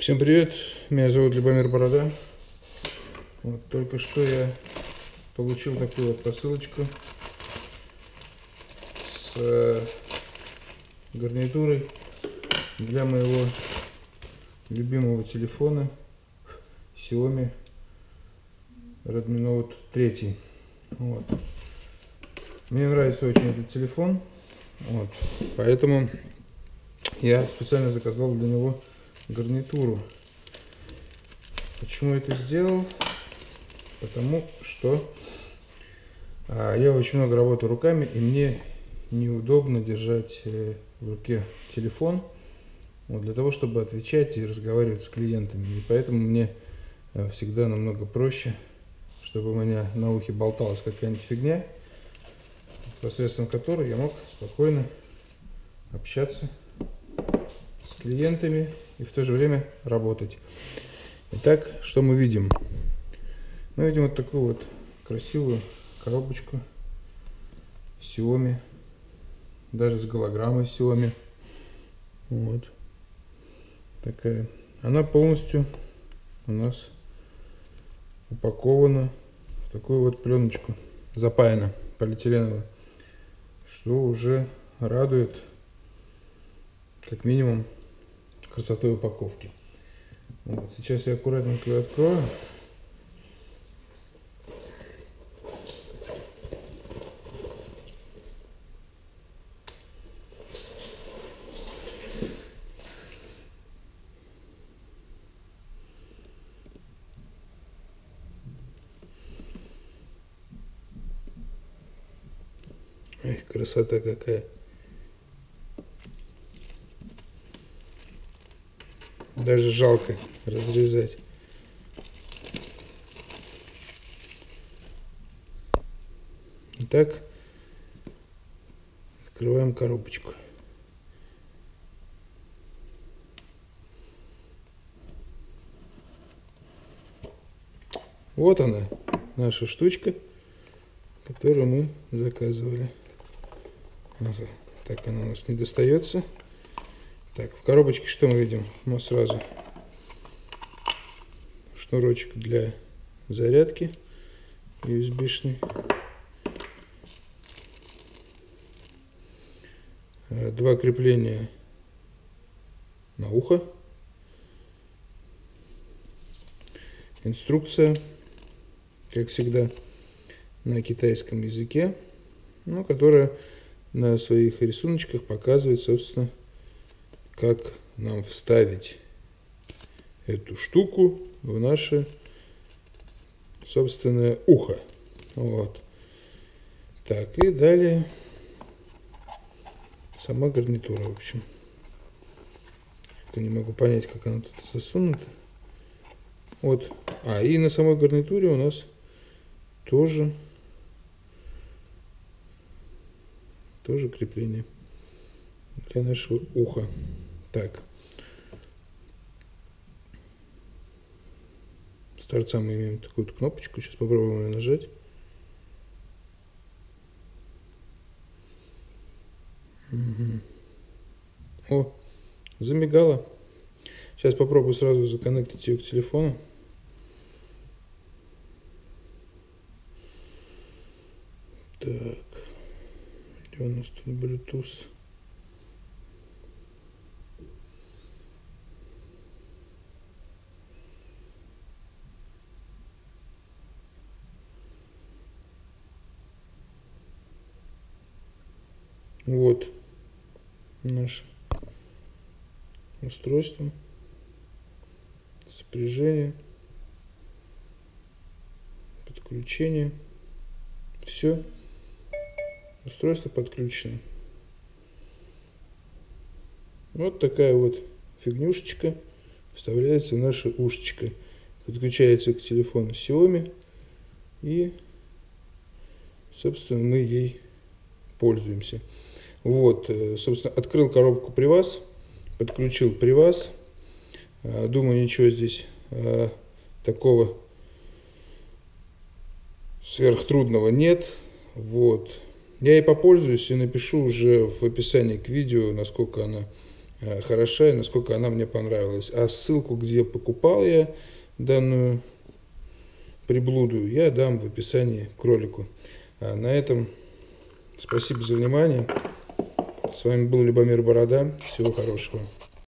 Всем привет, меня зовут Любомир Борода. Вот, только что я получил такую вот посылочку с э, гарнитурой для моего любимого телефона Xiaomi Redmi Note 3. Вот. Мне нравится очень этот телефон, вот, поэтому я специально заказал для него гарнитуру. Почему это сделал? Потому что а, я очень много работаю руками, и мне неудобно держать э, в руке телефон вот, для того, чтобы отвечать и разговаривать с клиентами. И поэтому мне а, всегда намного проще, чтобы у меня на ухе болталась какая-нибудь фигня, посредством которой я мог спокойно общаться с клиентами и в то же время работать. Итак, что мы видим? Мы видим вот такую вот красивую коробочку Xiaomi, даже с голограммой Xiaomi. Вот. Такая. Она полностью у нас упакована в такую вот пленочку, запаяна, полиэтиленовую, что уже радует как минимум красотой упаковки. Вот, сейчас я аккуратненько ее открою. Эх, красота какая. Даже жалко разрезать. Итак, открываем коробочку. Вот она, наша штучка, которую мы заказывали. Ага. Так она у нас не достается. Так, в коробочке что мы видим? Мы сразу шнурочек для зарядки USB-шный. Э, два крепления на ухо. Инструкция, как всегда, на китайском языке, ну, которая на своих рисуночках показывает, собственно, как нам вставить эту штуку в наше собственное ухо. Вот. Так, и далее сама гарнитура, в общем. Как-то не могу понять, как она тут засунута. Вот. А, и на самой гарнитуре у нас тоже тоже крепление для нашего уха. Так. С торца мы имеем такую кнопочку. Сейчас попробуем ее нажать. Угу. О, замигала. Сейчас попробую сразу законнектить ее к телефону. Так, где у нас тут Bluetooth? Вот наше устройство, сопряжение, подключение. Все, устройство подключено. Вот такая вот фигнюшечка вставляется в наше ушечко. Подключается к телефону Xiaomi и, собственно, мы ей пользуемся. Вот, э, собственно, открыл коробку при вас, подключил при вас. Э, думаю, ничего здесь э, такого сверхтрудного нет. Вот. Я и попользуюсь и напишу уже в описании к видео, насколько она э, хороша и насколько она мне понравилась. А ссылку, где покупал я данную приблуду, я дам в описании к ролику. А на этом спасибо за внимание. С вами был Любомир Борода. Всего хорошего.